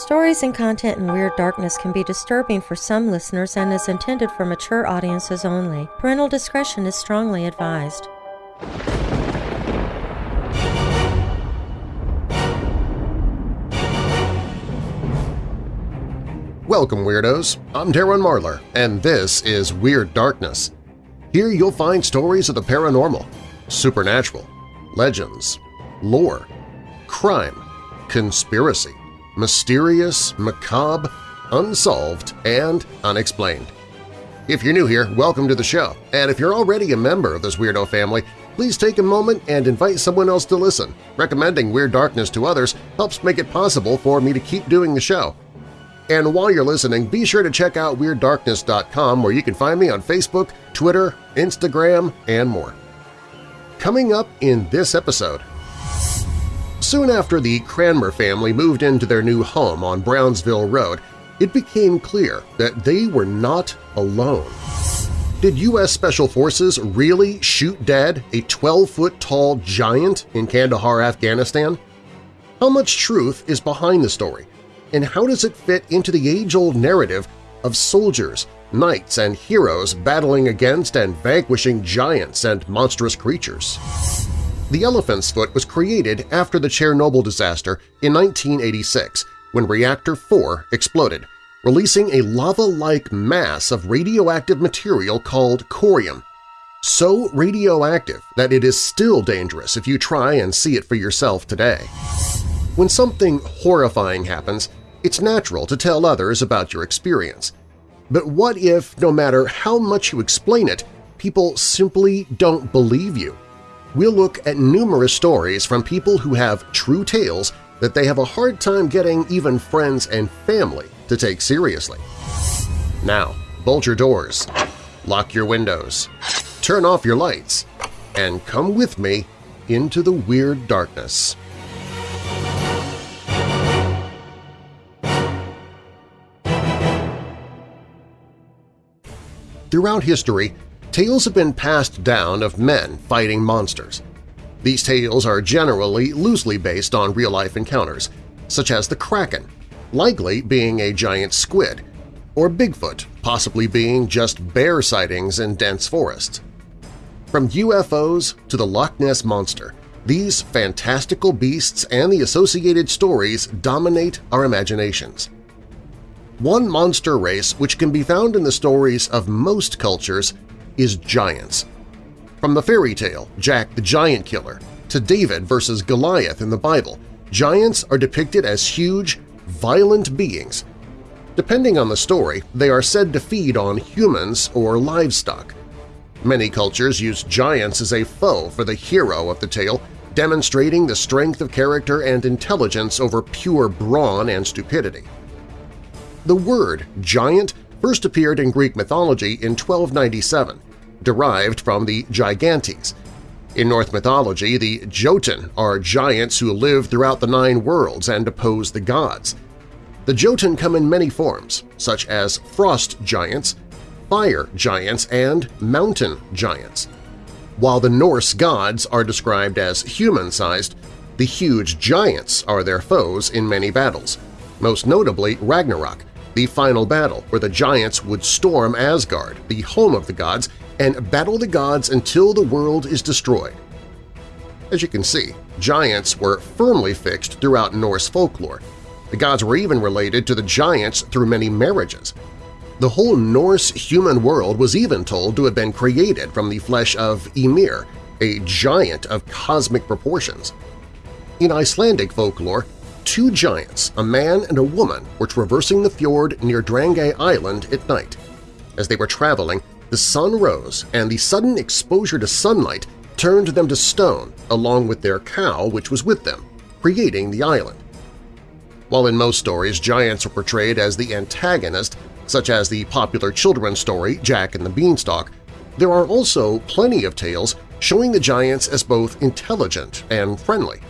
Stories and content in Weird Darkness can be disturbing for some listeners and is intended for mature audiences only. Parental discretion is strongly advised. Welcome, Weirdos! I'm Darren Marlar, and this is Weird Darkness. Here you'll find stories of the paranormal, supernatural, legends, lore, crime, conspiracy, mysterious, macabre, unsolved, and unexplained. If you're new here, welcome to the show, and if you're already a member of this weirdo family, please take a moment and invite someone else to listen. Recommending Weird Darkness to others helps make it possible for me to keep doing the show. And while you're listening, be sure to check out WeirdDarkness.com where you can find me on Facebook, Twitter, Instagram, and more. Coming up in this episode… Soon after the Cranmer family moved into their new home on Brownsville Road, it became clear that they were not alone. Did U.S. Special Forces really shoot dead a 12-foot-tall giant in Kandahar, Afghanistan? How much truth is behind the story, and how does it fit into the age-old narrative of soldiers, knights, and heroes battling against and vanquishing giants and monstrous creatures? The elephant's foot was created after the Chernobyl disaster in 1986 when Reactor 4 exploded, releasing a lava-like mass of radioactive material called corium, so radioactive that it is still dangerous if you try and see it for yourself today. When something horrifying happens, it's natural to tell others about your experience. But what if, no matter how much you explain it, people simply don't believe you? We'll look at numerous stories from people who have true tales that they have a hard time getting even friends and family to take seriously. Now, bolt your doors, lock your windows, turn off your lights, and come with me into the Weird Darkness. Throughout history, tales have been passed down of men fighting monsters. These tales are generally loosely based on real-life encounters, such as the Kraken, likely being a giant squid, or Bigfoot, possibly being just bear sightings in dense forests. From UFOs to the Loch Ness Monster, these fantastical beasts and the associated stories dominate our imaginations. One monster race which can be found in the stories of most cultures is giants. From the fairy tale Jack the Giant Killer to David versus Goliath in the Bible, giants are depicted as huge, violent beings. Depending on the story, they are said to feed on humans or livestock. Many cultures use giants as a foe for the hero of the tale, demonstrating the strength of character and intelligence over pure brawn and stupidity. The word giant first appeared in Greek mythology in 1297, derived from the Gigantes. In Norse mythology, the Jotun are giants who live throughout the Nine Worlds and oppose the gods. The Jotun come in many forms, such as frost giants, fire giants, and mountain giants. While the Norse gods are described as human-sized, the huge giants are their foes in many battles, most notably Ragnarok, the final battle where the giants would storm Asgard, the home of the gods, and battle the gods until the world is destroyed. As you can see, giants were firmly fixed throughout Norse folklore. The gods were even related to the giants through many marriages. The whole Norse human world was even told to have been created from the flesh of Ymir, a giant of cosmic proportions. In Icelandic folklore, two giants, a man and a woman, were traversing the fjord near Drangey Island at night. As they were traveling, the sun rose and the sudden exposure to sunlight turned them to stone along with their cow which was with them, creating the island. While in most stories giants are portrayed as the antagonist, such as the popular children's story Jack and the Beanstalk, there are also plenty of tales showing the giants as both intelligent and friendly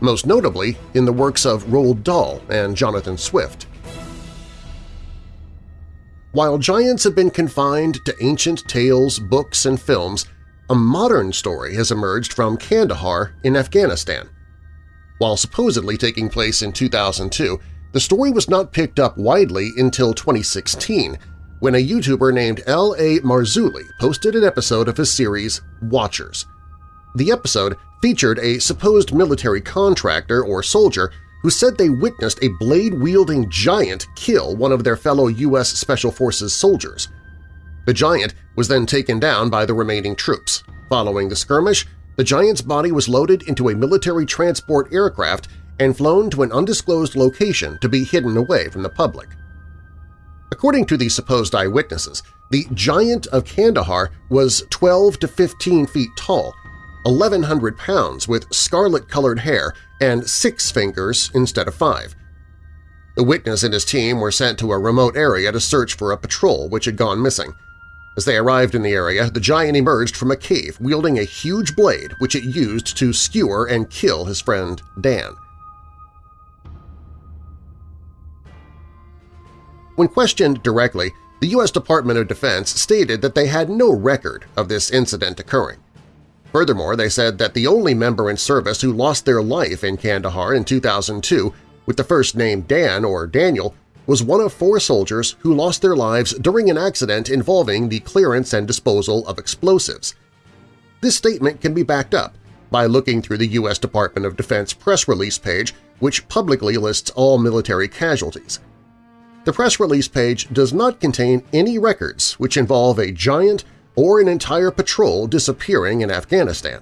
most notably in the works of Roald Dahl and Jonathan Swift. While giants have been confined to ancient tales, books, and films, a modern story has emerged from Kandahar in Afghanistan. While supposedly taking place in 2002, the story was not picked up widely until 2016 when a YouTuber named L.A. Marzulli posted an episode of his series Watchers. The episode featured a supposed military contractor or soldier who said they witnessed a blade-wielding giant kill one of their fellow U.S. Special Forces soldiers. The giant was then taken down by the remaining troops. Following the skirmish, the giant's body was loaded into a military transport aircraft and flown to an undisclosed location to be hidden away from the public. According to the supposed eyewitnesses, the Giant of Kandahar was 12 to 15 feet tall, 1,100 pounds with scarlet-colored hair and six fingers instead of five. The witness and his team were sent to a remote area to search for a patrol which had gone missing. As they arrived in the area, the giant emerged from a cave wielding a huge blade which it used to skewer and kill his friend Dan. When questioned directly, the U.S. Department of Defense stated that they had no record of this incident occurring. Furthermore, they said that the only member in service who lost their life in Kandahar in 2002 with the first name Dan or Daniel was one of four soldiers who lost their lives during an accident involving the clearance and disposal of explosives. This statement can be backed up by looking through the U.S. Department of Defense press release page which publicly lists all military casualties. The press release page does not contain any records which involve a giant or an entire patrol disappearing in Afghanistan.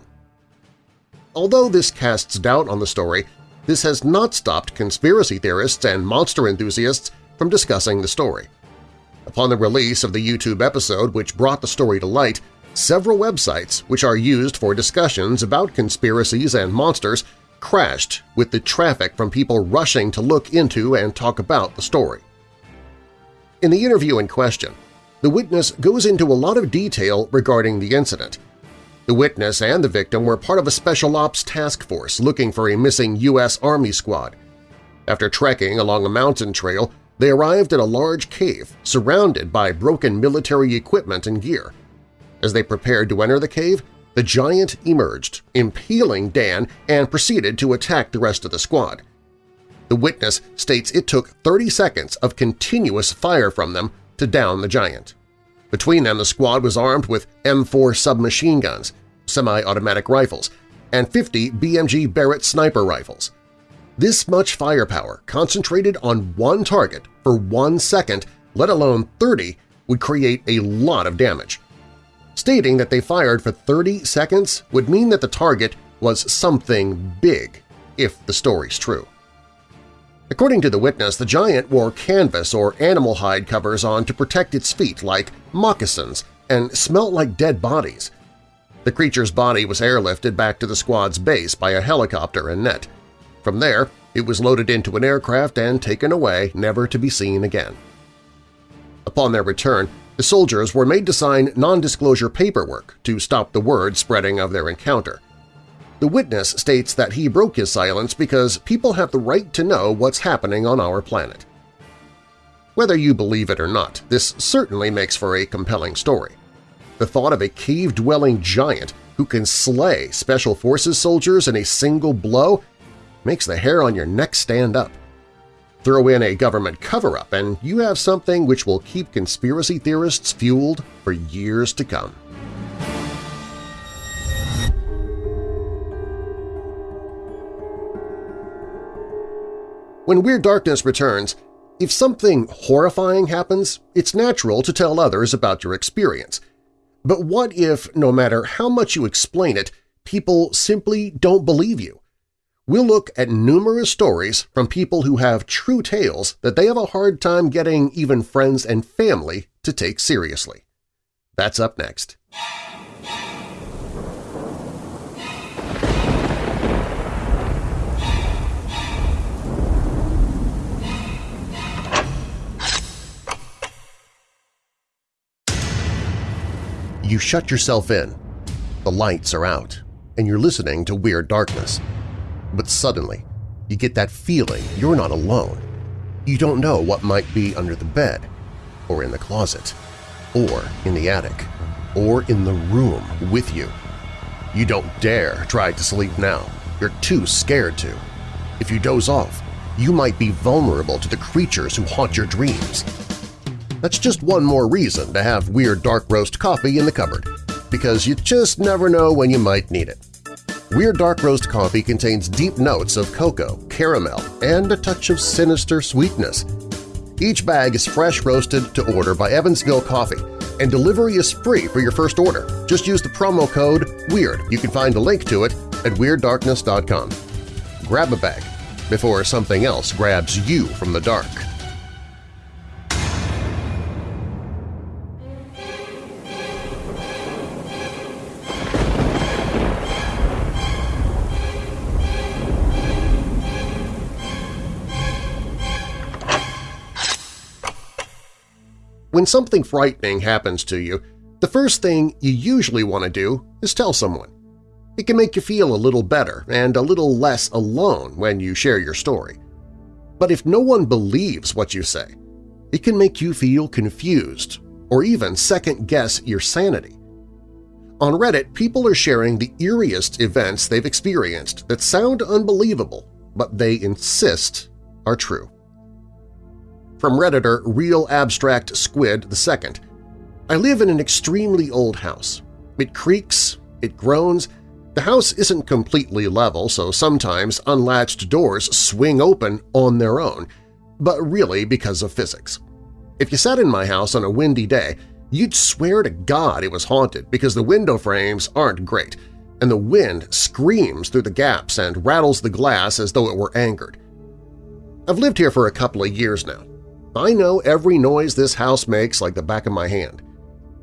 Although this casts doubt on the story, this has not stopped conspiracy theorists and monster enthusiasts from discussing the story. Upon the release of the YouTube episode which brought the story to light, several websites which are used for discussions about conspiracies and monsters crashed with the traffic from people rushing to look into and talk about the story. In the interview in question, the witness goes into a lot of detail regarding the incident. The witness and the victim were part of a Special Ops task force looking for a missing U.S. Army squad. After trekking along a mountain trail, they arrived at a large cave surrounded by broken military equipment and gear. As they prepared to enter the cave, the giant emerged, impaling Dan and proceeded to attack the rest of the squad. The witness states it took 30 seconds of continuous fire from them to down the giant. Between them, the squad was armed with M4 submachine guns, semi-automatic rifles, and 50 BMG Barrett sniper rifles. This much firepower concentrated on one target for one second, let alone 30, would create a lot of damage. Stating that they fired for 30 seconds would mean that the target was something big, if the story's true. According to the witness, the giant wore canvas or animal hide covers on to protect its feet like moccasins and smelt like dead bodies. The creature's body was airlifted back to the squad's base by a helicopter and net. From there, it was loaded into an aircraft and taken away, never to be seen again. Upon their return, the soldiers were made to sign non-disclosure paperwork to stop the word spreading of their encounter. The witness states that he broke his silence because people have the right to know what's happening on our planet. Whether you believe it or not, this certainly makes for a compelling story. The thought of a cave-dwelling giant who can slay Special Forces soldiers in a single blow makes the hair on your neck stand up. Throw in a government cover-up and you have something which will keep conspiracy theorists fueled for years to come. When Weird Darkness returns, if something horrifying happens, it's natural to tell others about your experience. But what if, no matter how much you explain it, people simply don't believe you? We'll look at numerous stories from people who have true tales that they have a hard time getting even friends and family to take seriously. That's up next. You shut yourself in. The lights are out, and you're listening to Weird Darkness. But suddenly, you get that feeling you're not alone. You don't know what might be under the bed, or in the closet, or in the attic, or in the room with you. You don't dare try to sleep now. You're too scared to. If you doze off, you might be vulnerable to the creatures who haunt your dreams. That's just one more reason to have Weird Dark Roast coffee in the cupboard, because you just never know when you might need it. Weird Dark Roast coffee contains deep notes of cocoa, caramel, and a touch of sinister sweetness. Each bag is fresh roasted to order by Evansville Coffee, and delivery is free for your first order. Just use the promo code WEIRD. You can find a link to it at WeirdDarkness.com. Grab a bag before something else grabs you from the dark. When something frightening happens to you, the first thing you usually want to do is tell someone. It can make you feel a little better and a little less alone when you share your story. But if no one believes what you say, it can make you feel confused or even second-guess your sanity. On Reddit, people are sharing the eeriest events they've experienced that sound unbelievable, but they insist are true from Redditor Real Abstract Squid II. I live in an extremely old house. It creaks, it groans, the house isn't completely level, so sometimes unlatched doors swing open on their own, but really because of physics. If you sat in my house on a windy day, you'd swear to God it was haunted because the window frames aren't great, and the wind screams through the gaps and rattles the glass as though it were angered. I've lived here for a couple of years now, I know every noise this house makes like the back of my hand.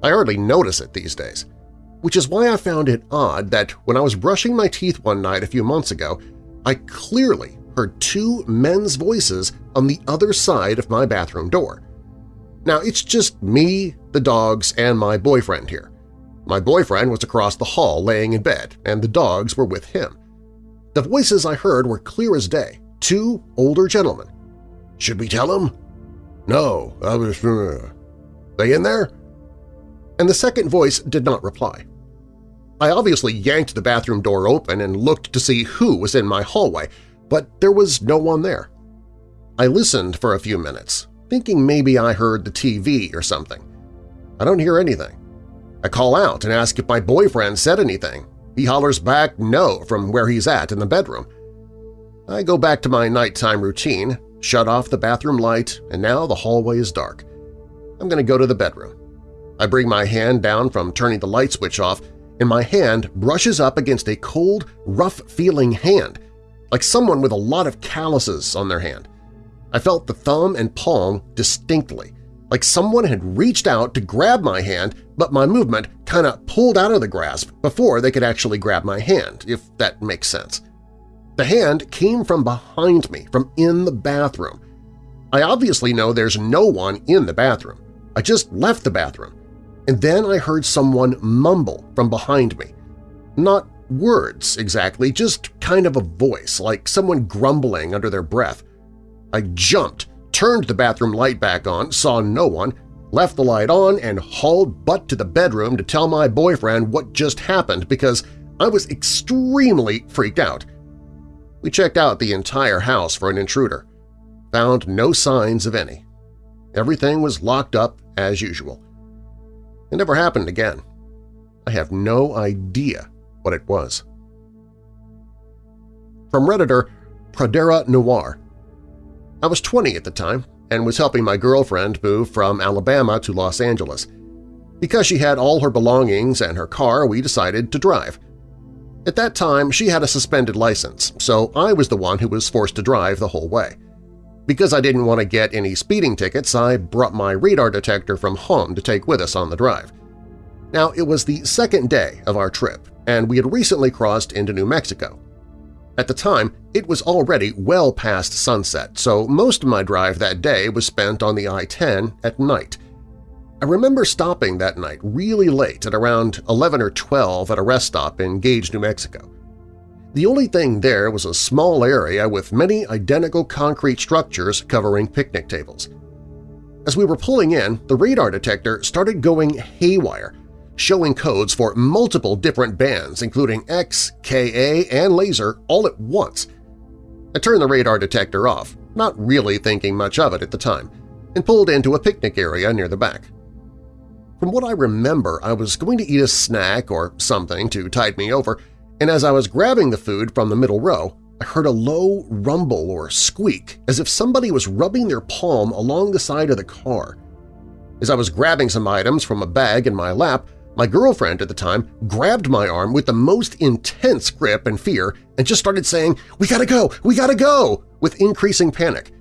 I hardly notice it these days, which is why I found it odd that when I was brushing my teeth one night a few months ago, I clearly heard two men's voices on the other side of my bathroom door. Now, it's just me, the dogs, and my boyfriend here. My boyfriend was across the hall laying in bed, and the dogs were with him. The voices I heard were clear as day, two older gentlemen. Should we tell him? No, I was… Uh, they in there? And the second voice did not reply. I obviously yanked the bathroom door open and looked to see who was in my hallway, but there was no one there. I listened for a few minutes, thinking maybe I heard the TV or something. I don't hear anything. I call out and ask if my boyfriend said anything. He hollers back no from where he's at in the bedroom. I go back to my nighttime routine, shut off the bathroom light, and now the hallway is dark. I'm going to go to the bedroom. I bring my hand down from turning the light switch off, and my hand brushes up against a cold, rough-feeling hand, like someone with a lot of calluses on their hand. I felt the thumb and palm distinctly, like someone had reached out to grab my hand, but my movement kind of pulled out of the grasp before they could actually grab my hand, if that makes sense. The hand came from behind me, from in the bathroom. I obviously know there's no one in the bathroom. I just left the bathroom. And then I heard someone mumble from behind me. Not words exactly, just kind of a voice, like someone grumbling under their breath. I jumped, turned the bathroom light back on, saw no one, left the light on, and hauled butt to the bedroom to tell my boyfriend what just happened because I was extremely freaked out. We checked out the entire house for an intruder. Found no signs of any. Everything was locked up as usual. It never happened again. I have no idea what it was. From Redditor Pradera Noir I was 20 at the time and was helping my girlfriend move from Alabama to Los Angeles. Because she had all her belongings and her car, we decided to drive. At that time, she had a suspended license, so I was the one who was forced to drive the whole way. Because I didn't want to get any speeding tickets, I brought my radar detector from home to take with us on the drive. Now, it was the second day of our trip, and we had recently crossed into New Mexico. At the time, it was already well past sunset, so most of my drive that day was spent on the I-10 at night, I remember stopping that night really late at around 11 or 12 at a rest stop in Gage, New Mexico. The only thing there was a small area with many identical concrete structures covering picnic tables. As we were pulling in, the radar detector started going haywire, showing codes for multiple different bands including X, Ka, and laser all at once. I turned the radar detector off, not really thinking much of it at the time, and pulled into a picnic area near the back. From what I remember, I was going to eat a snack or something to tide me over, and as I was grabbing the food from the middle row, I heard a low rumble or squeak as if somebody was rubbing their palm along the side of the car. As I was grabbing some items from a bag in my lap, my girlfriend at the time grabbed my arm with the most intense grip and fear and just started saying, "We gotta go! We gotta go!" with increasing panic.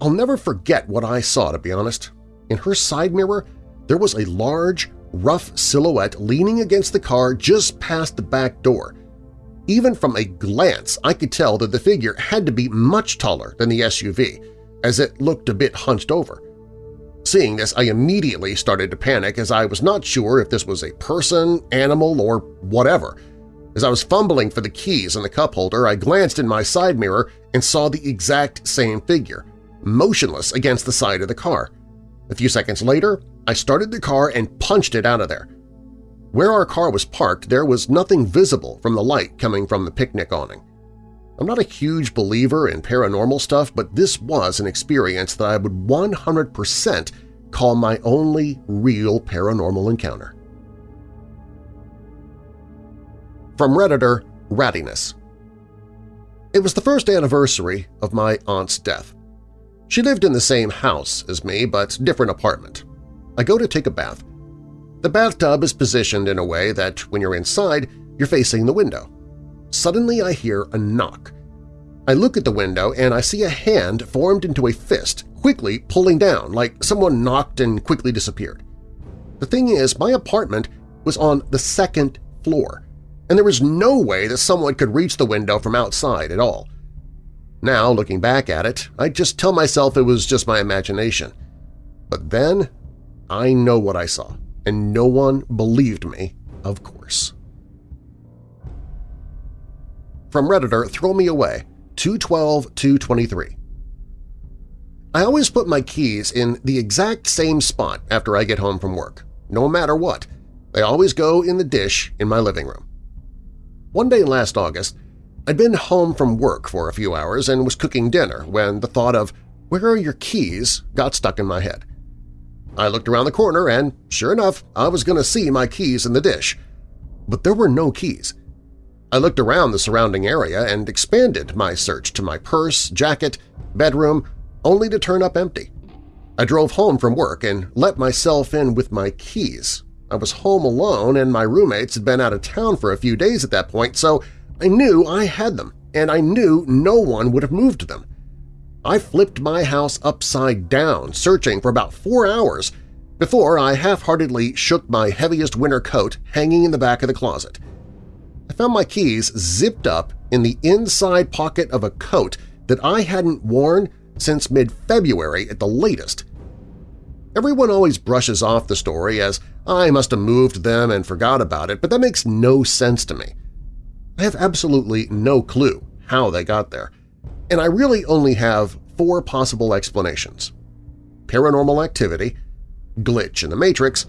I'll never forget what I saw, to be honest. In her side mirror, there was a large, rough silhouette leaning against the car just past the back door. Even from a glance, I could tell that the figure had to be much taller than the SUV, as it looked a bit hunched over. Seeing this, I immediately started to panic as I was not sure if this was a person, animal, or whatever. As I was fumbling for the keys in the cup holder, I glanced in my side mirror and saw the exact same figure, motionless against the side of the car. A few seconds later, I started the car and punched it out of there. Where our car was parked, there was nothing visible from the light coming from the picnic awning. I'm not a huge believer in paranormal stuff, but this was an experience that I would 100% call my only real paranormal encounter. From Redditor, Rattiness It was the first anniversary of my aunt's death. She lived in the same house as me, but different apartment. I go to take a bath. The bathtub is positioned in a way that when you're inside, you're facing the window. Suddenly I hear a knock. I look at the window and I see a hand formed into a fist, quickly pulling down like someone knocked and quickly disappeared. The thing is, my apartment was on the second floor, and there was no way that someone could reach the window from outside at all. Now, looking back at it, I just tell myself it was just my imagination. But then I know what I saw and no one believed me, of course. From Redditor Throw Me Away, 212-223 I always put my keys in the exact same spot after I get home from work, no matter what. They always go in the dish in my living room. One day last August, I'd been home from work for a few hours and was cooking dinner when the thought of where are your keys got stuck in my head. I looked around the corner and, sure enough, I was going to see my keys in the dish. But there were no keys. I looked around the surrounding area and expanded my search to my purse, jacket, bedroom, only to turn up empty. I drove home from work and let myself in with my keys. I was home alone and my roommates had been out of town for a few days at that point, so I knew I had them, and I knew no one would have moved them. I flipped my house upside down, searching for about four hours before I half-heartedly shook my heaviest winter coat hanging in the back of the closet. I found my keys zipped up in the inside pocket of a coat that I hadn't worn since mid-February at the latest. Everyone always brushes off the story as I must have moved them and forgot about it, but that makes no sense to me. I have absolutely no clue how they got there and I really only have four possible explanations. Paranormal activity, glitch in the Matrix,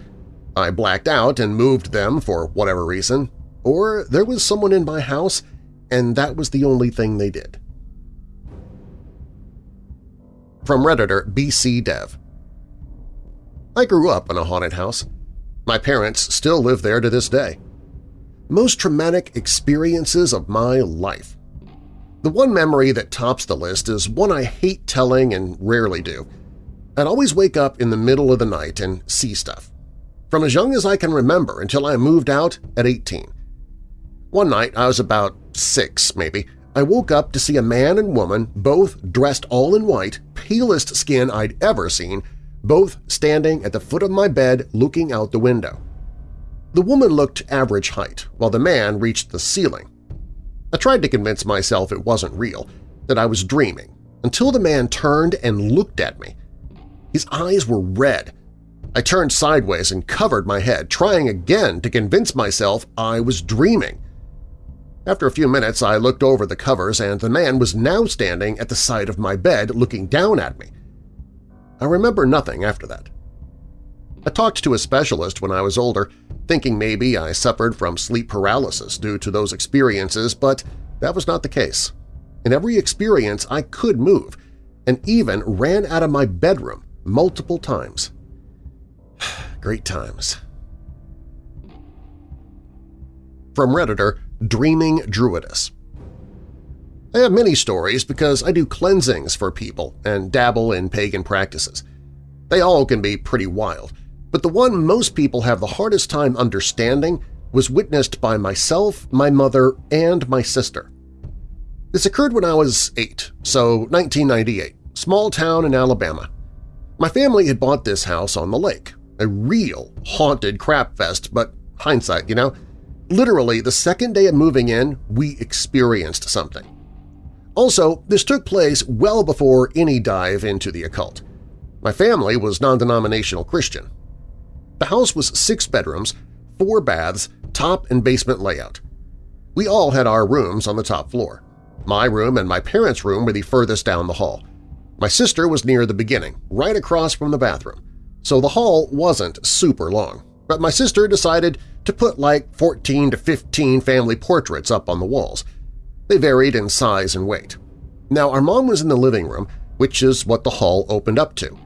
I blacked out and moved them for whatever reason, or there was someone in my house and that was the only thing they did. From Redditor BC Dev I grew up in a haunted house. My parents still live there to this day. Most traumatic experiences of my life the one memory that tops the list is one I hate telling and rarely do. I'd always wake up in the middle of the night and see stuff. From as young as I can remember until I moved out at 18. One night, I was about six, maybe, I woke up to see a man and woman, both dressed all in white, palest skin I'd ever seen, both standing at the foot of my bed looking out the window. The woman looked average height, while the man reached the ceiling, I tried to convince myself it wasn't real, that I was dreaming, until the man turned and looked at me. His eyes were red. I turned sideways and covered my head, trying again to convince myself I was dreaming. After a few minutes, I looked over the covers and the man was now standing at the side of my bed looking down at me. I remember nothing after that. I talked to a specialist when I was older, thinking maybe I suffered from sleep paralysis due to those experiences, but that was not the case. In every experience, I could move. and even ran out of my bedroom multiple times. Great times. From Redditor, Dreaming Druidess I have many stories because I do cleansings for people and dabble in pagan practices. They all can be pretty wild, but the one most people have the hardest time understanding was witnessed by myself, my mother, and my sister. This occurred when I was eight, so 1998, small town in Alabama. My family had bought this house on the lake, a real haunted crap fest, but hindsight, you know? Literally, the second day of moving in, we experienced something. Also, this took place well before any dive into the occult. My family was non-denominational Christian. The house was six bedrooms, four baths, top and basement layout. We all had our rooms on the top floor. My room and my parents' room were the furthest down the hall. My sister was near the beginning, right across from the bathroom, so the hall wasn't super long, but my sister decided to put like 14 to 15 family portraits up on the walls. They varied in size and weight. Now, our mom was in the living room, which is what the hall opened up to,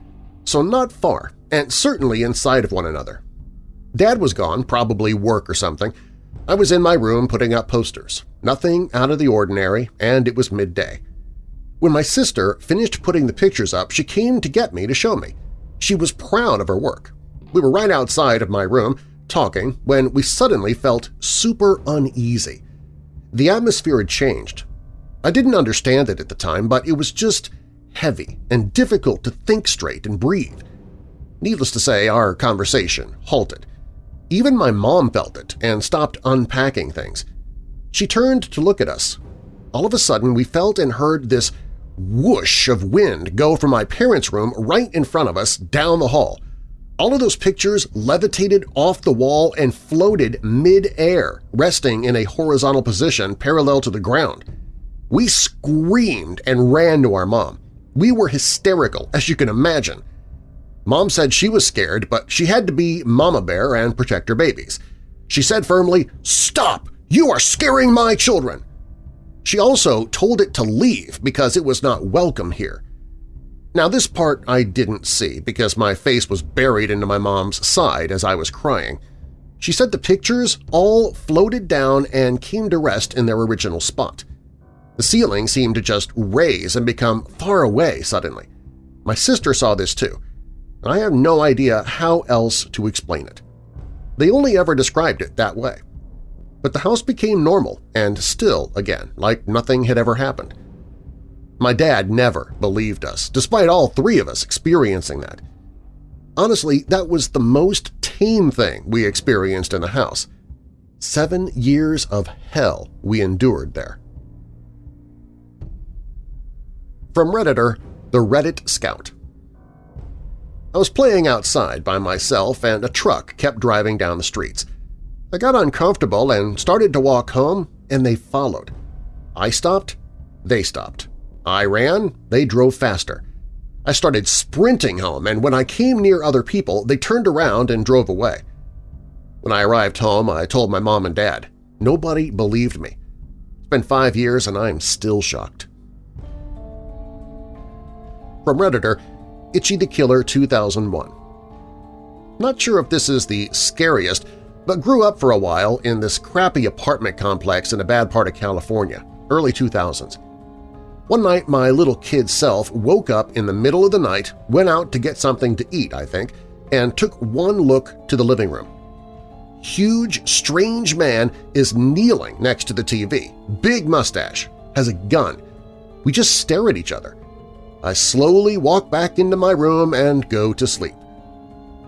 so not far, and certainly inside of one another. Dad was gone, probably work or something. I was in my room putting up posters. Nothing out of the ordinary, and it was midday. When my sister finished putting the pictures up, she came to get me to show me. She was proud of her work. We were right outside of my room, talking, when we suddenly felt super uneasy. The atmosphere had changed. I didn't understand it at the time, but it was just heavy and difficult to think straight and breathe. Needless to say, our conversation halted. Even my mom felt it and stopped unpacking things. She turned to look at us. All of a sudden, we felt and heard this whoosh of wind go from my parents' room right in front of us down the hall. All of those pictures levitated off the wall and floated mid-air, resting in a horizontal position parallel to the ground. We screamed and ran to our mom. We were hysterical, as you can imagine. Mom said she was scared, but she had to be mama bear and protect her babies. She said firmly, "'Stop! You are scaring my children!' She also told it to leave because it was not welcome here. Now this part I didn't see because my face was buried into my mom's side as I was crying. She said the pictures all floated down and came to rest in their original spot. The ceiling seemed to just raise and become far away suddenly. My sister saw this too, I have no idea how else to explain it. They only ever described it that way. But the house became normal and still again, like nothing had ever happened. My dad never believed us, despite all three of us experiencing that. Honestly, that was the most tame thing we experienced in the house. Seven years of hell we endured there. From Redditor, the Reddit Scout I was playing outside by myself and a truck kept driving down the streets. I got uncomfortable and started to walk home, and they followed. I stopped, they stopped. I ran, they drove faster. I started sprinting home, and when I came near other people, they turned around and drove away. When I arrived home, I told my mom and dad. Nobody believed me. It's been five years and I'm still shocked. From Redditor, Itchy the Killer 2001 Not sure if this is the scariest, but grew up for a while in this crappy apartment complex in a bad part of California, early 2000s. One night my little kid self woke up in the middle of the night, went out to get something to eat, I think, and took one look to the living room. Huge, strange man is kneeling next to the TV, big mustache, has a gun. We just stare at each other. I slowly walk back into my room and go to sleep.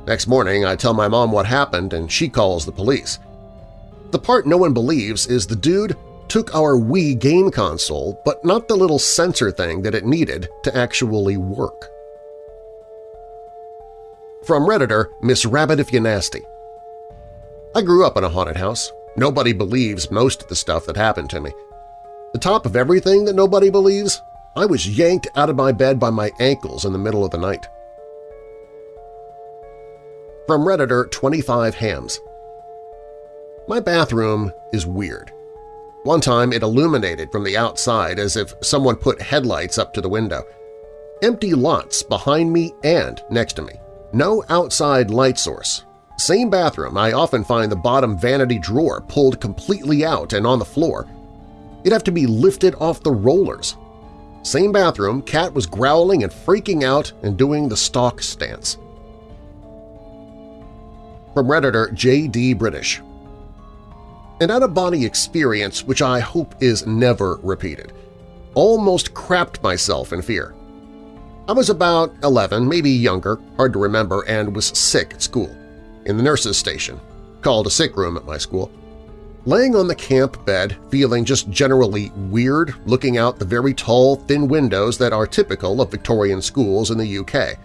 Next morning, I tell my mom what happened and she calls the police. The part no one believes is the dude took our Wii game console, but not the little sensor thing that it needed to actually work. From Redditor, Miss Rabbit If You Nasty I grew up in a haunted house. Nobody believes most of the stuff that happened to me. The top of everything that nobody believes I was yanked out of my bed by my ankles in the middle of the night. From Redditor 25 Hams My bathroom is weird. One time it illuminated from the outside as if someone put headlights up to the window. Empty lots behind me and next to me. No outside light source. Same bathroom, I often find the bottom vanity drawer pulled completely out and on the floor. It'd have to be lifted off the rollers. Same bathroom, cat was growling and freaking out and doing the stalk stance. From Redditor J.D. British An out-of-body experience which I hope is never repeated. Almost crapped myself in fear. I was about 11, maybe younger, hard to remember, and was sick at school, in the nurse's station, called a sick room at my school. Laying on the camp bed, feeling just generally weird, looking out the very tall, thin windows that are typical of Victorian schools in the UK.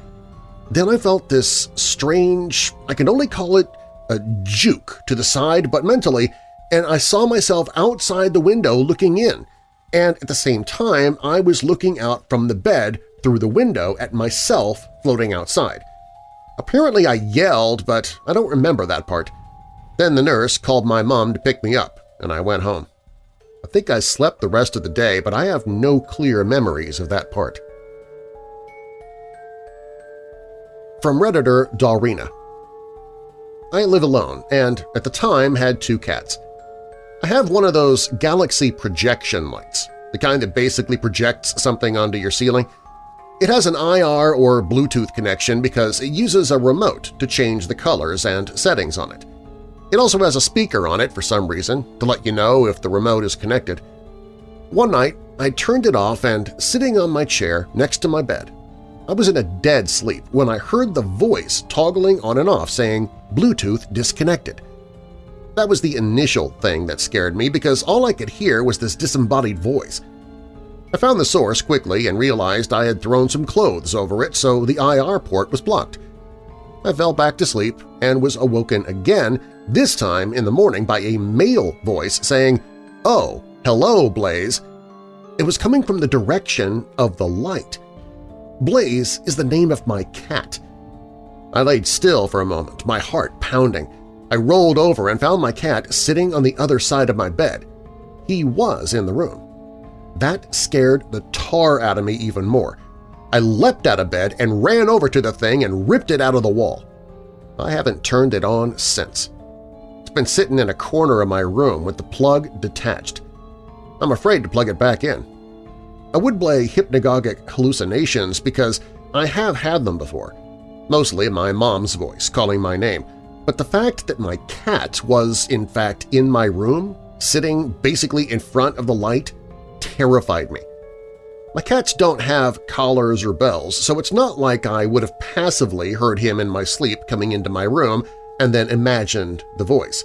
Then I felt this strange, I can only call it a juke to the side but mentally, and I saw myself outside the window looking in, and at the same time I was looking out from the bed through the window at myself floating outside. Apparently I yelled, but I don't remember that part. Then the nurse called my mom to pick me up, and I went home. I think I slept the rest of the day, but I have no clear memories of that part. From Redditor Dalrina I live alone and, at the time, had two cats. I have one of those galaxy projection lights, the kind that basically projects something onto your ceiling. It has an IR or Bluetooth connection because it uses a remote to change the colors and settings on it. It also has a speaker on it for some reason to let you know if the remote is connected. One night, I turned it off and, sitting on my chair next to my bed, I was in a dead sleep when I heard the voice toggling on and off saying, Bluetooth disconnected. That was the initial thing that scared me because all I could hear was this disembodied voice. I found the source quickly and realized I had thrown some clothes over it so the IR port was blocked. I fell back to sleep and was awoken again, this time in the morning by a male voice saying, Oh, hello, Blaze! It was coming from the direction of the light. Blaze is the name of my cat. I laid still for a moment, my heart pounding. I rolled over and found my cat sitting on the other side of my bed. He was in the room. That scared the tar out of me even more. I leapt out of bed and ran over to the thing and ripped it out of the wall. I haven't turned it on since. Been sitting in a corner of my room with the plug detached. I'm afraid to plug it back in. I would blame hypnagogic hallucinations because I have had them before, mostly my mom's voice calling my name, but the fact that my cat was in fact in my room, sitting basically in front of the light, terrified me. My cats don't have collars or bells, so it's not like I would have passively heard him in my sleep coming into my room and then imagined the voice.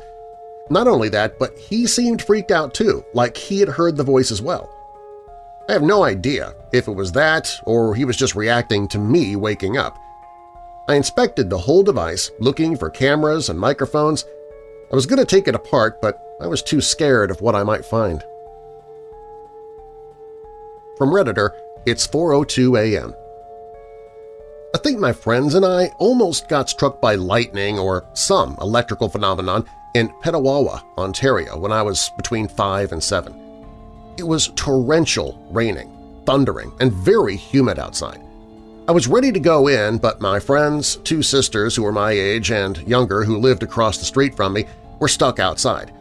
Not only that, but he seemed freaked out too, like he had heard the voice as well. I have no idea if it was that or he was just reacting to me waking up. I inspected the whole device, looking for cameras and microphones. I was going to take it apart, but I was too scared of what I might find. From Redditor, it's 4.02 a.m. I think my friends and I almost got struck by lightning or some electrical phenomenon in Petawawa, Ontario when I was between 5 and 7. It was torrential raining, thundering, and very humid outside. I was ready to go in, but my friends, two sisters who were my age and younger who lived across the street from me, were stuck outside.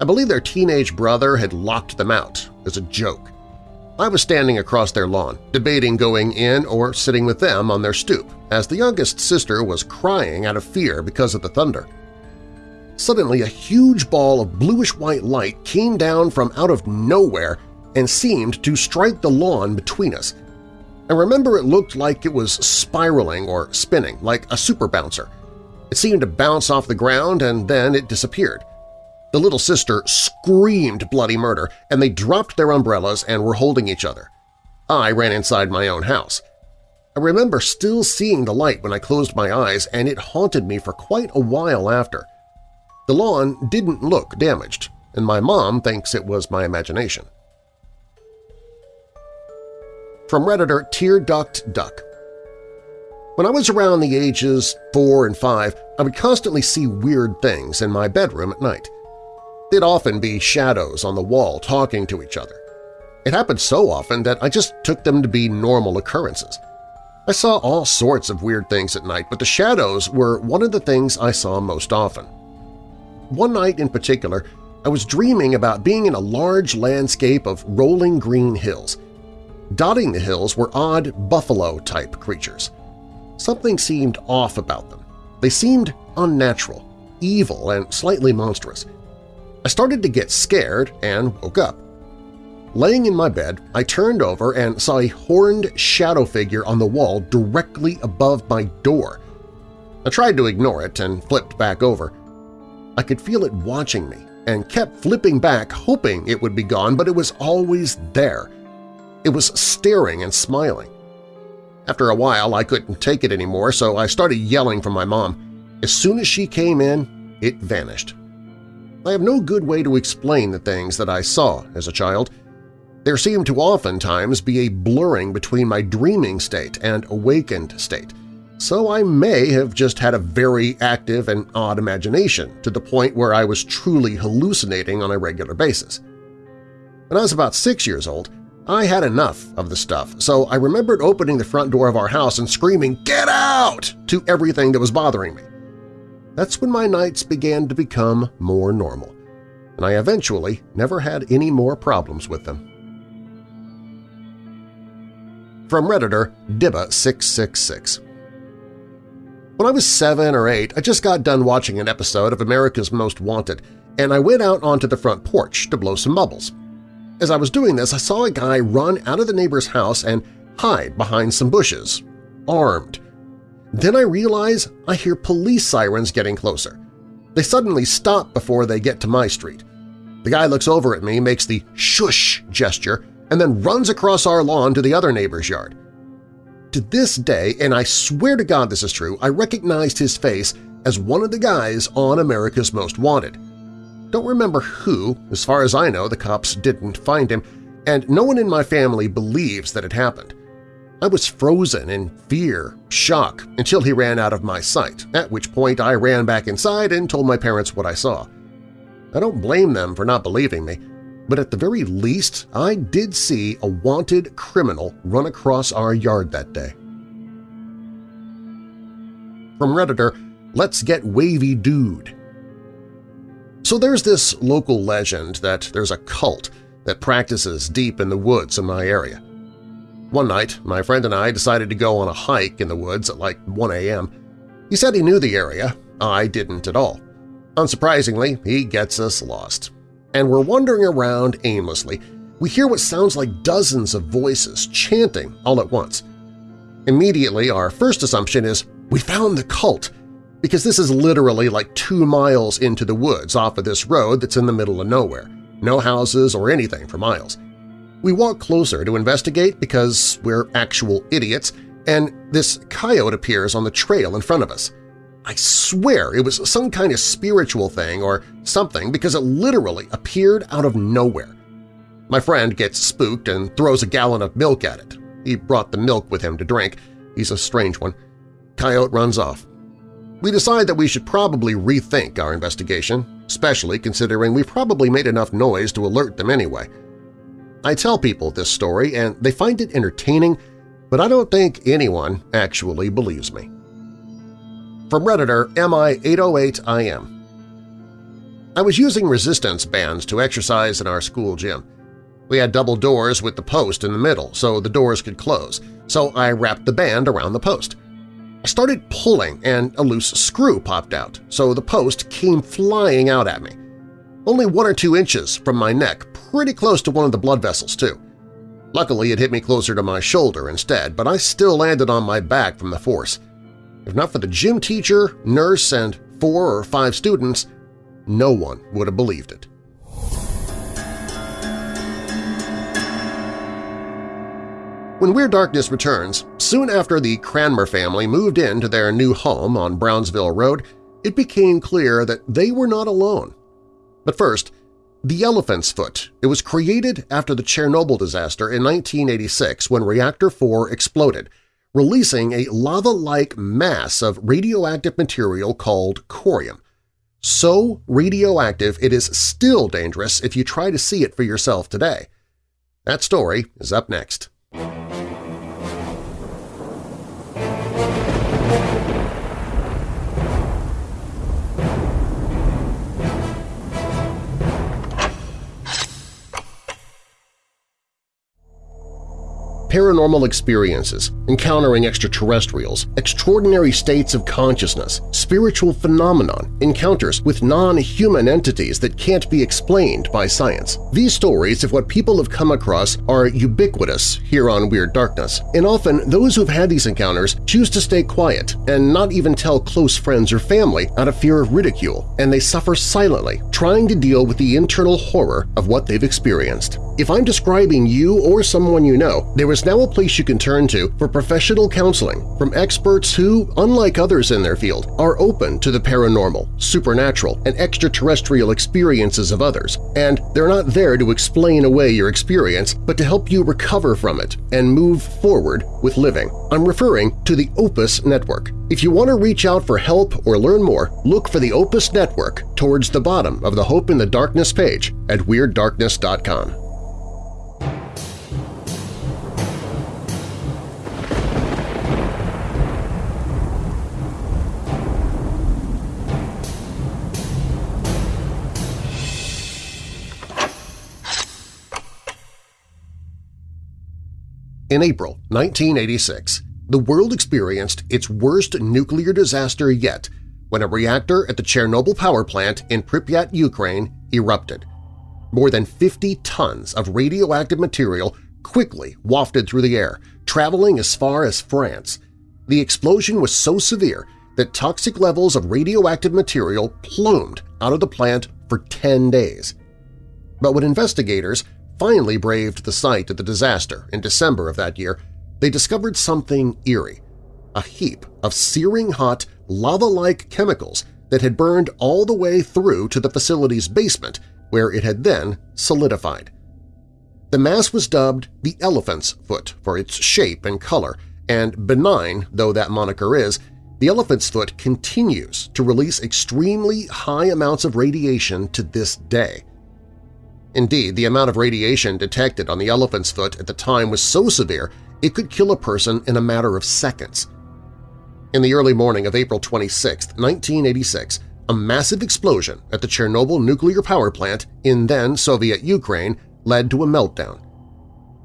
I believe their teenage brother had locked them out as a joke. I was standing across their lawn, debating going in or sitting with them on their stoop, as the youngest sister was crying out of fear because of the thunder. Suddenly a huge ball of bluish-white light came down from out of nowhere and seemed to strike the lawn between us. I remember it looked like it was spiraling or spinning, like a super bouncer. It seemed to bounce off the ground and then it disappeared. The little sister screamed bloody murder, and they dropped their umbrellas and were holding each other. I ran inside my own house. I remember still seeing the light when I closed my eyes, and it haunted me for quite a while after. The lawn didn't look damaged, and my mom thinks it was my imagination. From Redditor Tear Duct Duck When I was around the ages four and five, I would constantly see weird things in my bedroom at night. They'd often be shadows on the wall talking to each other. It happened so often that I just took them to be normal occurrences. I saw all sorts of weird things at night, but the shadows were one of the things I saw most often. One night in particular, I was dreaming about being in a large landscape of rolling green hills. Dotting the hills were odd buffalo-type creatures. Something seemed off about them. They seemed unnatural, evil, and slightly monstrous. I started to get scared and woke up. Laying in my bed, I turned over and saw a horned shadow figure on the wall directly above my door. I tried to ignore it and flipped back over. I could feel it watching me and kept flipping back hoping it would be gone, but it was always there. It was staring and smiling. After a while, I couldn't take it anymore, so I started yelling for my mom. As soon as she came in, it vanished. I have no good way to explain the things that I saw as a child. There seemed to oftentimes be a blurring between my dreaming state and awakened state, so I may have just had a very active and odd imagination to the point where I was truly hallucinating on a regular basis. When I was about six years old, I had enough of the stuff, so I remembered opening the front door of our house and screaming, "Get out!" to everything that was bothering me. That's when my nights began to become more normal, and I eventually never had any more problems with them. From Redditor Dibba666 When I was seven or eight, I just got done watching an episode of America's Most Wanted, and I went out onto the front porch to blow some bubbles. As I was doing this, I saw a guy run out of the neighbor's house and hide behind some bushes, armed. Then I realize I hear police sirens getting closer. They suddenly stop before they get to my street. The guy looks over at me, makes the shush gesture, and then runs across our lawn to the other neighbor's yard. To this day, and I swear to God this is true, I recognized his face as one of the guys on America's Most Wanted. Don't remember who, as far as I know the cops didn't find him, and no one in my family believes that it happened. I was frozen in fear, shock, until he ran out of my sight, at which point I ran back inside and told my parents what I saw. I don't blame them for not believing me, but at the very least I did see a wanted criminal run across our yard that day. From Redditor, Let's Get Wavy Dude so there's this local legend that there's a cult that practices deep in the woods in my area. One night, my friend and I decided to go on a hike in the woods at like 1 a.m. He said he knew the area. I didn't at all. Unsurprisingly, he gets us lost. And we're wandering around aimlessly. We hear what sounds like dozens of voices chanting all at once. Immediately, our first assumption is, we found the cult, because this is literally like two miles into the woods off of this road that's in the middle of nowhere. No houses or anything for miles. We walk closer to investigate because we're actual idiots, and this coyote appears on the trail in front of us. I swear it was some kind of spiritual thing or something because it literally appeared out of nowhere. My friend gets spooked and throws a gallon of milk at it. He brought the milk with him to drink. He's a strange one. Coyote runs off. We decide that we should probably rethink our investigation, especially considering we probably made enough noise to alert them anyway. I tell people this story and they find it entertaining, but I don't think anyone actually believes me. From Redditor MI808IM I was using resistance bands to exercise in our school gym. We had double doors with the post in the middle so the doors could close, so I wrapped the band around the post. I started pulling and a loose screw popped out, so the post came flying out at me. Only one or two inches from my neck, pretty close to one of the blood vessels too. Luckily it hit me closer to my shoulder instead, but I still landed on my back from the force. If not for the gym teacher, nurse, and four or five students, no one would have believed it. When Weird Darkness returns, soon after the Cranmer family moved into their new home on Brownsville Road, it became clear that they were not alone. But first, the elephant's foot. It was created after the Chernobyl disaster in 1986 when Reactor 4 exploded, releasing a lava-like mass of radioactive material called corium. So radioactive it is still dangerous if you try to see it for yourself today. That story is up next. Paranormal experiences, encountering extraterrestrials, extraordinary states of consciousness, spiritual phenomenon, encounters with non-human entities that can't be explained by science. These stories of what people have come across are ubiquitous here on Weird Darkness, and often those who've had these encounters choose to stay quiet and not even tell close friends or family out of fear of ridicule, and they suffer silently, trying to deal with the internal horror of what they've experienced. If I'm describing you or someone you know, there is now a place you can turn to for professional counseling from experts who, unlike others in their field, are open to the paranormal, supernatural, and extraterrestrial experiences of others, and they're not there to explain away your experience but to help you recover from it and move forward with living. I'm referring to the Opus Network. If you want to reach out for help or learn more, look for the Opus Network towards the bottom of the Hope in the Darkness page at WeirdDarkness.com. In April 1986, the world experienced its worst nuclear disaster yet when a reactor at the Chernobyl power plant in Pripyat, Ukraine erupted. More than 50 tons of radioactive material quickly wafted through the air, traveling as far as France. The explosion was so severe that toxic levels of radioactive material plumed out of the plant for 10 days. But when investigators finally braved the site of the disaster in December of that year, they discovered something eerie – a heap of searing hot, lava-like chemicals that had burned all the way through to the facility's basement where it had then solidified. The mass was dubbed the elephant's foot for its shape and color, and benign though that moniker is, the elephant's foot continues to release extremely high amounts of radiation to this day. Indeed, the amount of radiation detected on the elephant's foot at the time was so severe it could kill a person in a matter of seconds. In the early morning of April 26, 1986, a massive explosion at the Chernobyl nuclear power plant in then-Soviet Ukraine led to a meltdown.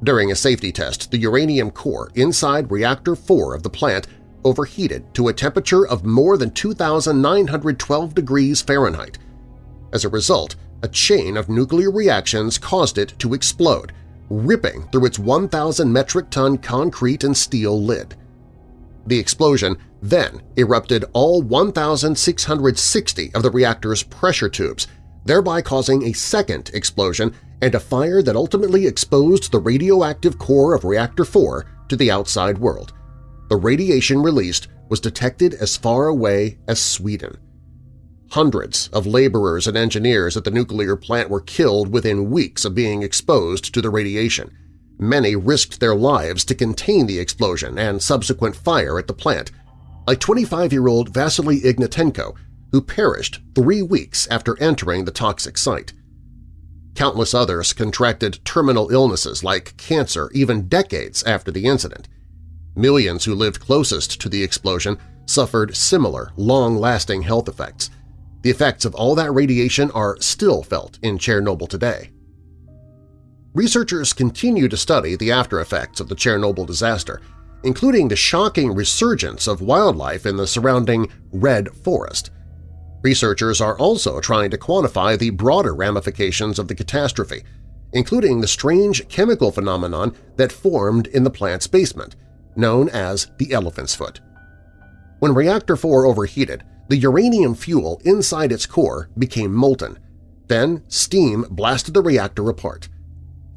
During a safety test, the uranium core inside Reactor 4 of the plant overheated to a temperature of more than 2,912 degrees Fahrenheit. As a result, a chain of nuclear reactions caused it to explode, ripping through its 1,000 metric ton concrete and steel lid. The explosion then erupted all 1,660 of the reactor's pressure tubes, thereby causing a second explosion and a fire that ultimately exposed the radioactive core of Reactor 4 to the outside world. The radiation released was detected as far away as Sweden. Hundreds of laborers and engineers at the nuclear plant were killed within weeks of being exposed to the radiation. Many risked their lives to contain the explosion and subsequent fire at the plant, like 25-year-old Vasily Ignatenko, who perished three weeks after entering the toxic site. Countless others contracted terminal illnesses like cancer even decades after the incident. Millions who lived closest to the explosion suffered similar, long-lasting health effects, the effects of all that radiation are still felt in Chernobyl today. Researchers continue to study the after-effects of the Chernobyl disaster, including the shocking resurgence of wildlife in the surrounding red forest. Researchers are also trying to quantify the broader ramifications of the catastrophe, including the strange chemical phenomenon that formed in the plant's basement, known as the elephant's foot. When Reactor 4 overheated, the uranium fuel inside its core became molten. Then steam blasted the reactor apart.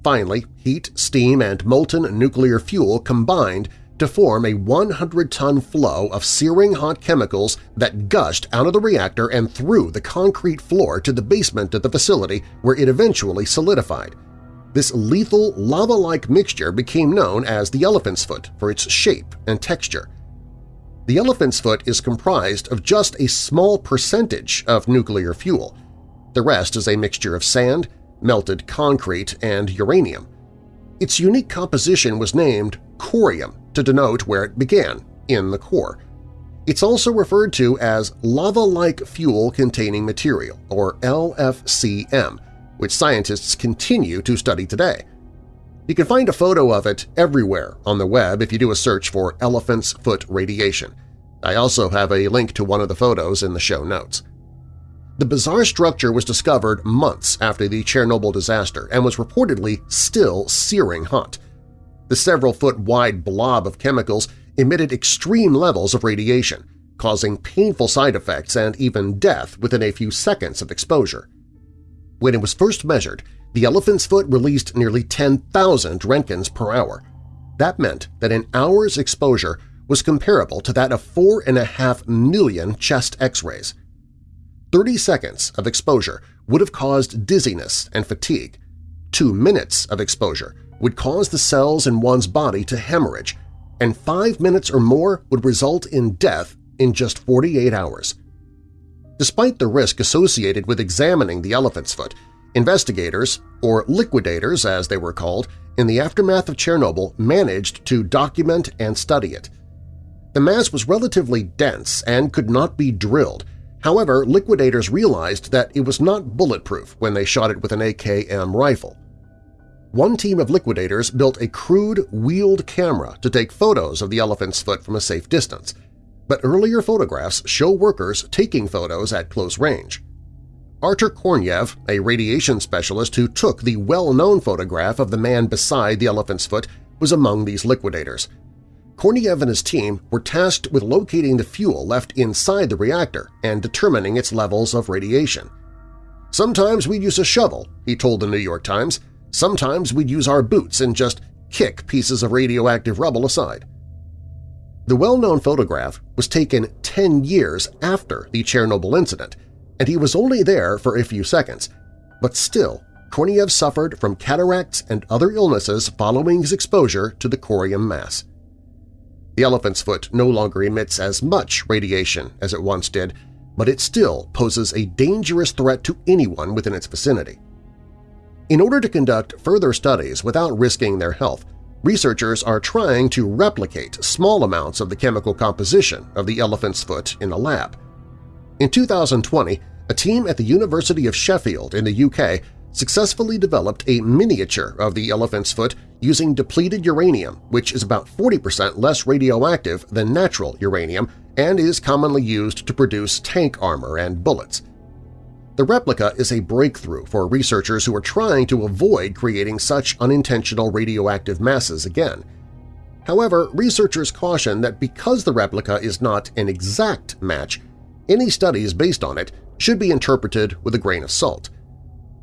Finally, heat, steam, and molten nuclear fuel combined to form a 100-ton flow of searing hot chemicals that gushed out of the reactor and through the concrete floor to the basement of the facility where it eventually solidified. This lethal lava-like mixture became known as the elephant's foot for its shape and texture. The elephant's foot is comprised of just a small percentage of nuclear fuel. The rest is a mixture of sand, melted concrete, and uranium. Its unique composition was named corium to denote where it began, in the core. It's also referred to as lava-like fuel-containing material, or LFCM, which scientists continue to study today. You can find a photo of it everywhere on the web if you do a search for elephant's foot radiation. I also have a link to one of the photos in the show notes. The bizarre structure was discovered months after the Chernobyl disaster and was reportedly still searing hot. The several-foot-wide blob of chemicals emitted extreme levels of radiation, causing painful side effects and even death within a few seconds of exposure. When it was first measured, the elephant's foot released nearly 10,000 roentgens per hour. That meant that an hour's exposure was comparable to that of 4.5 million chest x-rays. 30 seconds of exposure would have caused dizziness and fatigue. Two minutes of exposure would cause the cells in one's body to hemorrhage, and five minutes or more would result in death in just 48 hours. Despite the risk associated with examining the elephant's foot, investigators, or liquidators as they were called, in the aftermath of Chernobyl managed to document and study it. The mass was relatively dense and could not be drilled. However, liquidators realized that it was not bulletproof when they shot it with an AKM rifle. One team of liquidators built a crude, wheeled camera to take photos of the elephant's foot from a safe distance, but earlier photographs show workers taking photos at close range. Artur Korneyev, a radiation specialist who took the well-known photograph of the man beside the elephant's foot, was among these liquidators. Korneyev and his team were tasked with locating the fuel left inside the reactor and determining its levels of radiation. Sometimes we'd use a shovel, he told the New York Times, Sometimes we'd use our boots and just kick pieces of radioactive rubble aside. The well-known photograph was taken 10 years after the Chernobyl incident, and he was only there for a few seconds, but still Korneyev suffered from cataracts and other illnesses following his exposure to the corium mass. The elephant's foot no longer emits as much radiation as it once did, but it still poses a dangerous threat to anyone within its vicinity. In order to conduct further studies without risking their health, researchers are trying to replicate small amounts of the chemical composition of the elephant's foot in a lab. In 2020, a team at the University of Sheffield in the UK successfully developed a miniature of the elephant's foot using depleted uranium, which is about 40% less radioactive than natural uranium and is commonly used to produce tank armor and bullets. The replica is a breakthrough for researchers who are trying to avoid creating such unintentional radioactive masses again. However, researchers caution that because the replica is not an exact match, any studies based on it should be interpreted with a grain of salt.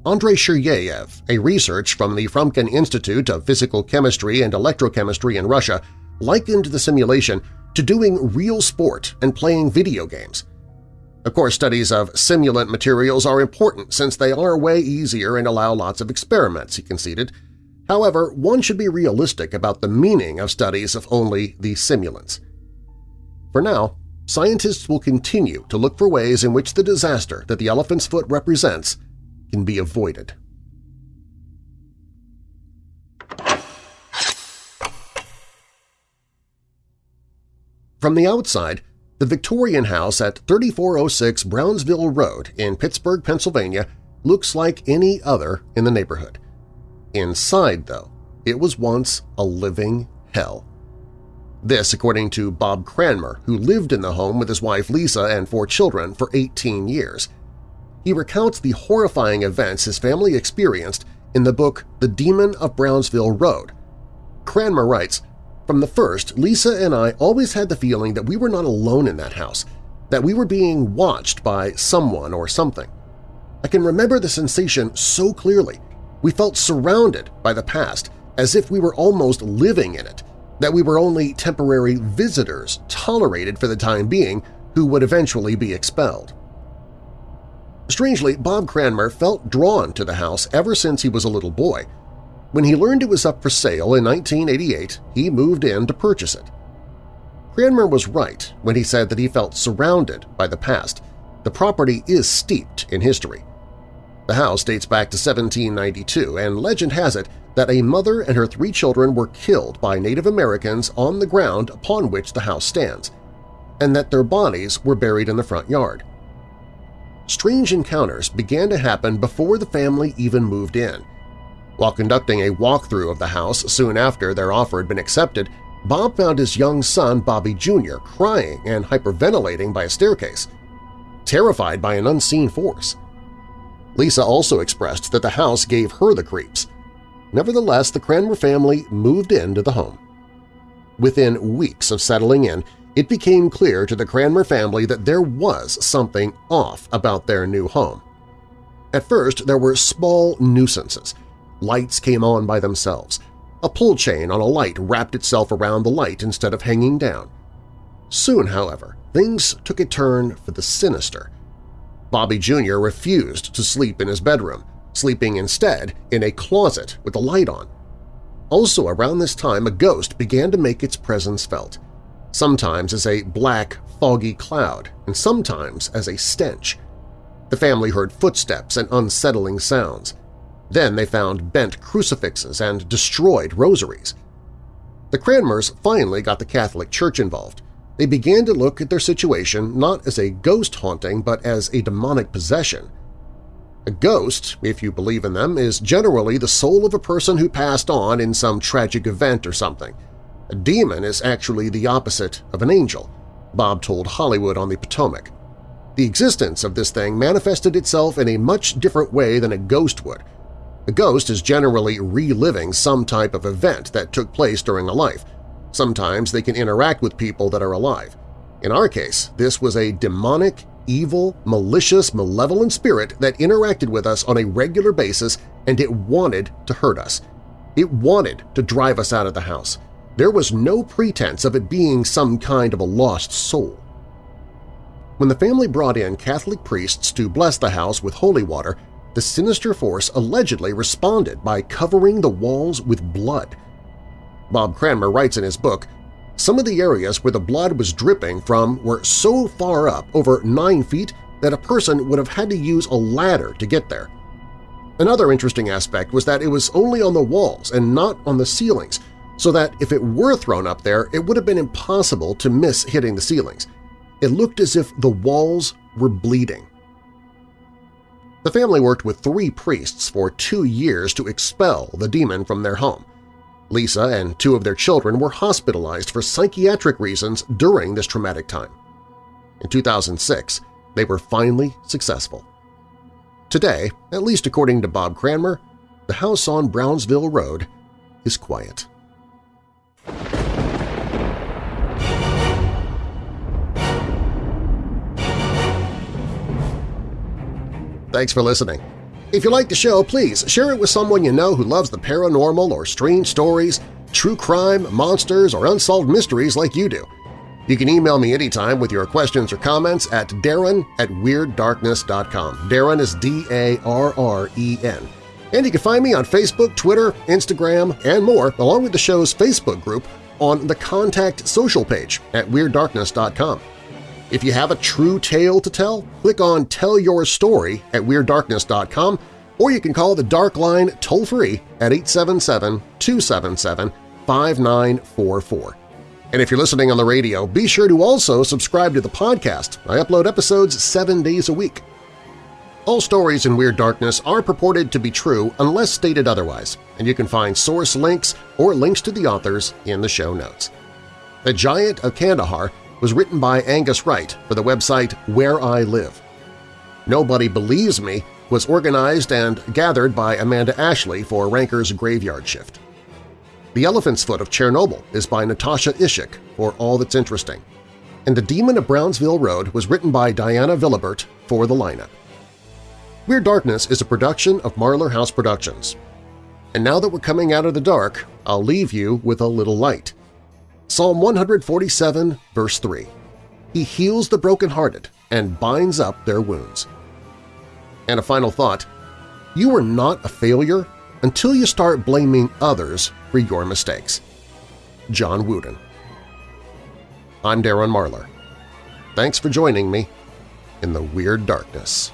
Andrei Shiryaev, a researcher from the Frumkin Institute of Physical Chemistry and Electrochemistry in Russia, likened the simulation to doing real sport and playing video games. Of course, studies of simulant materials are important since they are way easier and allow lots of experiments, he conceded. However, one should be realistic about the meaning of studies of only the simulants. For now, scientists will continue to look for ways in which the disaster that the elephant's foot represents can be avoided. From the outside, the Victorian house at 3406 Brownsville Road in Pittsburgh, Pennsylvania looks like any other in the neighborhood. Inside, though, it was once a living hell. This according to Bob Cranmer, who lived in the home with his wife Lisa and four children for 18 years. He recounts the horrifying events his family experienced in the book The Demon of Brownsville Road. Cranmer writes, from the first, Lisa and I always had the feeling that we were not alone in that house, that we were being watched by someone or something. I can remember the sensation so clearly. We felt surrounded by the past, as if we were almost living in it, that we were only temporary visitors tolerated for the time being who would eventually be expelled. Strangely, Bob Cranmer felt drawn to the house ever since he was a little boy, when he learned it was up for sale in 1988, he moved in to purchase it. Cranmer was right when he said that he felt surrounded by the past. The property is steeped in history. The house dates back to 1792, and legend has it that a mother and her three children were killed by Native Americans on the ground upon which the house stands, and that their bodies were buried in the front yard. Strange encounters began to happen before the family even moved in – While conducting a walkthrough of the house soon after their offer had been accepted, Bob found his young son Bobby Jr. crying and hyperventilating by a staircase, terrified by an unseen force. Lisa also expressed that the house gave her the creeps. Nevertheless, the Cranmer family moved into the home. Within weeks of settling in, it became clear to the Cranmer family that there was something off about their new home. At first, there were small nuisances. Lights came on by themselves. A pull chain on a light wrapped itself around the light instead of hanging down. Soon, however, things took a turn for the sinister. Bobby Jr. refused to sleep in his bedroom, sleeping instead in a closet with the light on. Also around this time, a ghost began to make its presence felt, sometimes as a black, foggy cloud and sometimes as a stench. The family heard footsteps and unsettling sounds. Then they found bent crucifixes and destroyed rosaries. The Cranmers finally got the Catholic Church involved. They began to look at their situation not as a ghost haunting but as a demonic possession. A ghost, if you believe in them, is generally the soul of a person who passed on in some tragic event or something. A demon is actually the opposite of an angel, Bob told Hollywood on the Potomac. The existence of this thing manifested itself in a much different way than a ghost would. A ghost is generally reliving some type of event that took place during a life. Sometimes they can interact with people that are alive. In our case, this was a demonic, evil, malicious, malevolent spirit that interacted with us on a regular basis and it wanted to hurt us. It wanted to drive us out of the house. There was no pretense of it being some kind of a lost soul. When the family brought in Catholic priests to bless the house with holy water, the sinister force allegedly responded by covering the walls with blood. Bob Cranmer writes in his book, some of the areas where the blood was dripping from were so far up, over nine feet, that a person would have had to use a ladder to get there. Another interesting aspect was that it was only on the walls and not on the ceilings, so that if it were thrown up there, it would have been impossible to miss hitting the ceilings – it looked as if the walls were bleeding. The family worked with three priests for two years to expel the demon from their home. Lisa and two of their children were hospitalized for psychiatric reasons during this traumatic time. In 2006, they were finally successful. Today, at least according to Bob Cranmer, the house on Brownsville Road is quiet. Thanks for listening. If you like the show, please share it with someone you know who loves the paranormal or strange stories, true crime, monsters, or unsolved mysteries like you do. You can email me anytime with your questions or comments at darren at WeirdDarkness.com. Darren is D-A-R-R-E-N. And you can find me on Facebook, Twitter, Instagram, and more, along with the show's Facebook group on the Contact Social page at WeirdDarkness.com. If you have a true tale to tell, click on Tell Your Story at WeirdDarkness.com or you can call the Dark Line toll-free at 877-277-5944. And if you're listening on the radio, be sure to also subscribe to the podcast. I upload episodes seven days a week. All stories in Weird Darkness are purported to be true unless stated otherwise, and you can find source links or links to the authors in the show notes. The Giant of Kandahar was written by Angus Wright for the website Where I Live. Nobody Believes Me was organized and gathered by Amanda Ashley for Ranker's Graveyard Shift. The Elephant's Foot of Chernobyl is by Natasha Ishak for All That's Interesting, and The Demon of Brownsville Road was written by Diana Vilibert for the lineup. Weird Darkness is a production of Marlar House Productions. And now that we're coming out of the dark, I'll leave you with a little light. Psalm 147, verse 3. He heals the brokenhearted and binds up their wounds. And a final thought, you are not a failure until you start blaming others for your mistakes. John Wooden I'm Darren Marlar. Thanks for joining me in the Weird Darkness.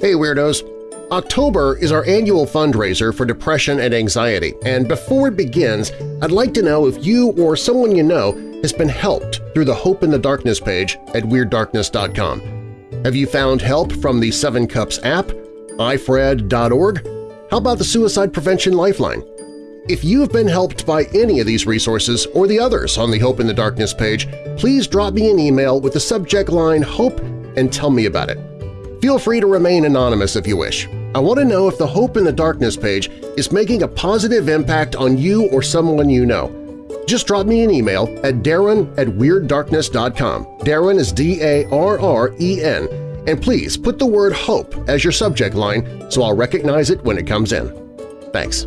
Hey Weirdos! October is our annual fundraiser for depression and anxiety, and before it begins, I'd like to know if you or someone you know has been helped through the Hope in the Darkness page at WeirdDarkness.com. Have you found help from the Seven Cups app, ifred.org? How about the Suicide Prevention Lifeline? If you have been helped by any of these resources or the others on the Hope in the Darkness page, please drop me an email with the subject line HOPE and tell me about it. Feel free to remain anonymous if you wish. I want to know if the Hope in the Darkness page is making a positive impact on you or someone you know. Just drop me an email at darren at WeirdDarkness.com. Darren is D-A-R-R-E-N. And please put the word HOPE as your subject line so I'll recognize it when it comes in. Thanks.